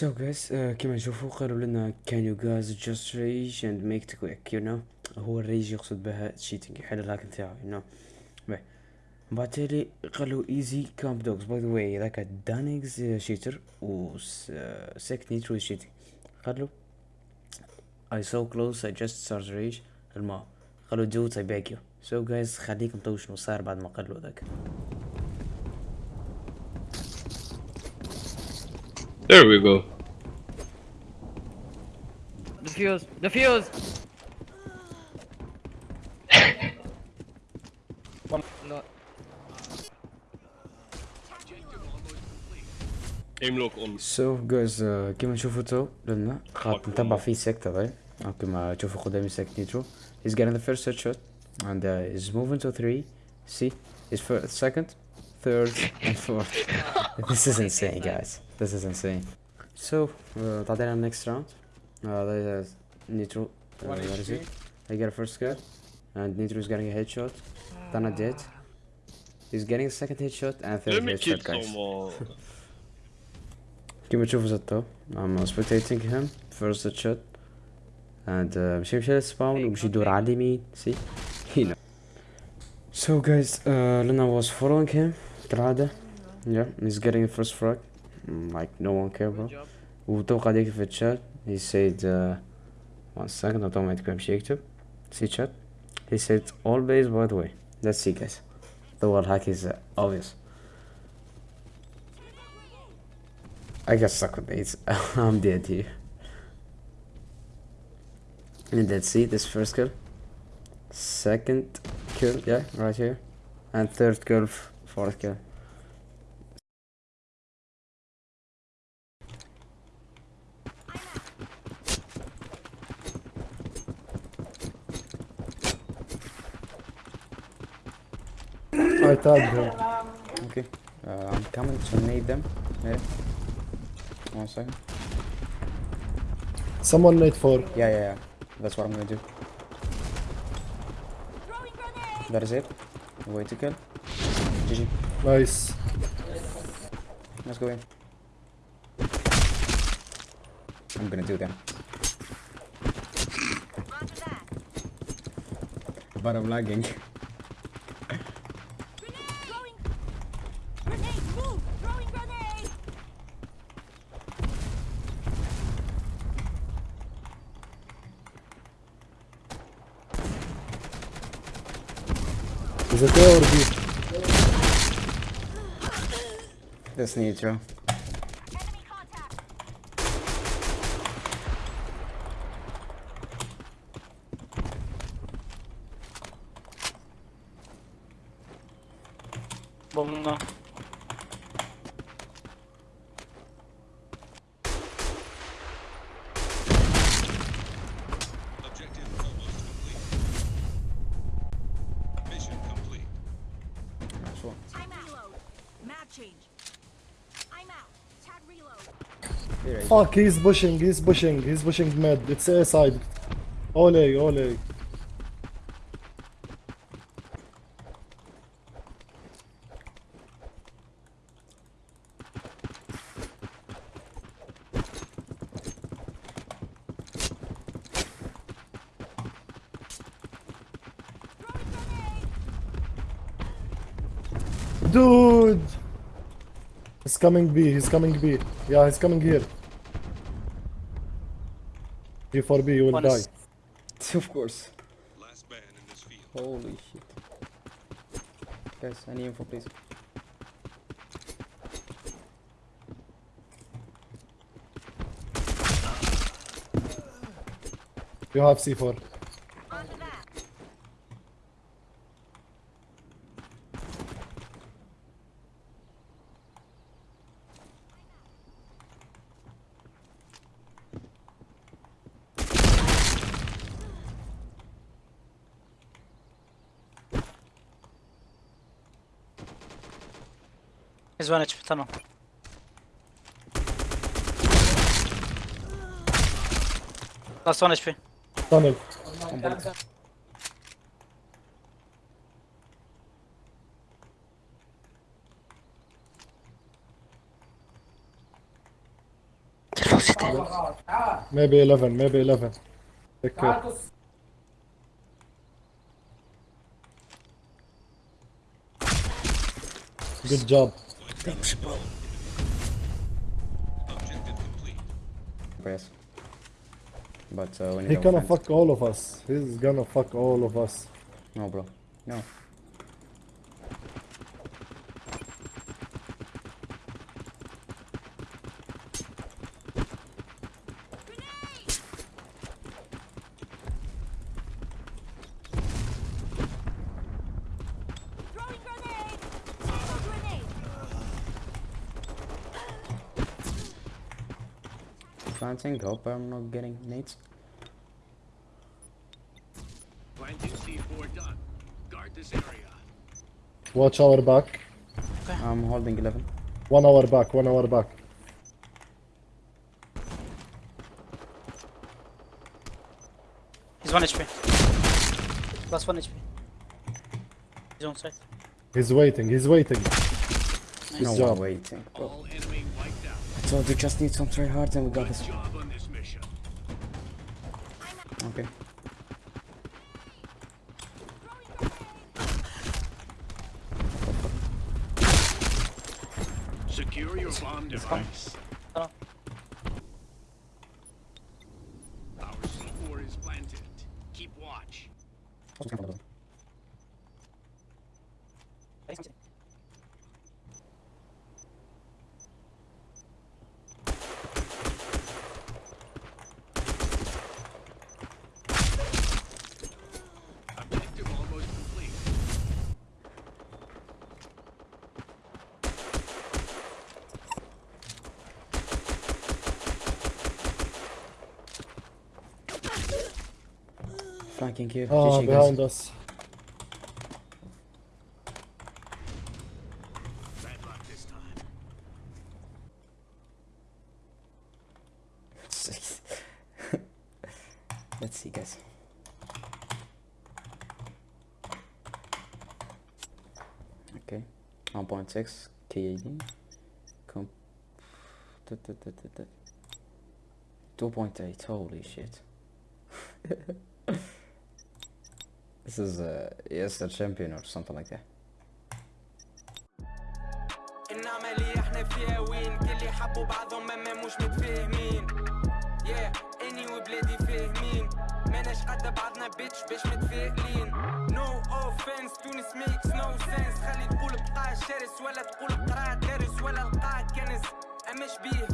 So guys uh, كما نشوفوا قالوا لنا can you guys just rage and make it quick you know هو الريج يقصد بها cheating يحل الهاك نتاعو you know باهي بعد تالي قالوا easy camp dogs by the way ذاك دانيكس شيتر و سيك نيترو cheating قالوا I so close I just started rage الماء قالوا dudes I beg you so guys خليكم تو شنو صار بعد ما قالوا ذاك There we go. Defuse! Defuse! no. Aim lock on. So guys uh, كيما نشوفوا تو لنا خاط نتبع فيه سيك تبعي أو كما تشوفوا قدامي سيك نيترو he's getting the first headshot and uh, he's moving to three see his first, second third and fourth this is insane guys this is insane so uh, تعطينا next round uh, that is Nitro uh, what is it I get a first kill and Nitro is getting a headshot Dana dead he's getting a second headshot and third Let me kill headshot guys someone. كيما تشوفوا زدتو I'm spectating him first shot and uh, مشي مشي للسباون ومشي يدور على اليمين see you know so guys uh, Luna was following him كالعادة yeah he's getting the first frag Mm, like no one care bro job. وتوقع ديك في الشات he said uh, one second automatic بمشي يكتب see chat he said all base by the way let's see guys the wall hack is uh, obvious I got stuck with these. I'm dead here. And let's see this first kill. Second kill, yeah, right here. And third kill, f- fourth kill. I tagged him. Okay. Uh, I'm coming to nade them. Yeah. One second. Someone made four. Yeah, yeah, yeah. That's what I'm gonna do. That is it. Way to kill. GG. Nice. Let's go in. I'm gonna do them. But I'm lagging. Is it A or B? That's Nitro. Enemy contact! Bomba. Objective almost complete. Mission complete. Nice one. I'm out. Reload. Map change. I'm out. Tag reload. Here, Fuck, he's pushing, he's pushing, he's pushing mid. It's A side. Ole, ole. Dude! He's coming B, he's coming B. Yeah, he's coming here. You for B, you will One die. is- Of course. Last man in this field. Holy shit. Guys, any info please? You have C4. He's one HP tunnel. Last one HP. Tunnel. Maybe 11, maybe 11. Take care. Good job. Objective complete. Yes. But uh, when you He gonna find- fuck all of us. He's gonna fuck all of us. No, bro. No. Planting. Hope I'm not getting nades. Planting C4 done. Guard this area. Watch our back. I'm holding 11. One hour back, one hour back. He's 1 HP. Plus 1 HP. He's on site. He's waiting, he's waiting. no job. one waiting. Bro. All enemy wiped out. I told you just need some try hard and we got this. job on this mission. Okay. Secure your bomb device. Our C4 is planted. Keep watch. Objective almost complete. Flanking. Ah, GG, behind guys. us. Bad luck this time. Let's see, guys. Okay. 1.6 KAD. Com 2.8. Holy shit. this is uh, yes, a champion or something like that. العملية إحنا فيها وين؟ كل اللي حبوا بعضهم ما مش متفاهمين. Yeah إني وبلادي فاهمين. ماناش قد بعضنا بيتش باش متفائلين. No offense تونس makes no sense. خلي تقول بقاع شرس ولا تقول قرا دارس ولا القاع كنس أما شبيه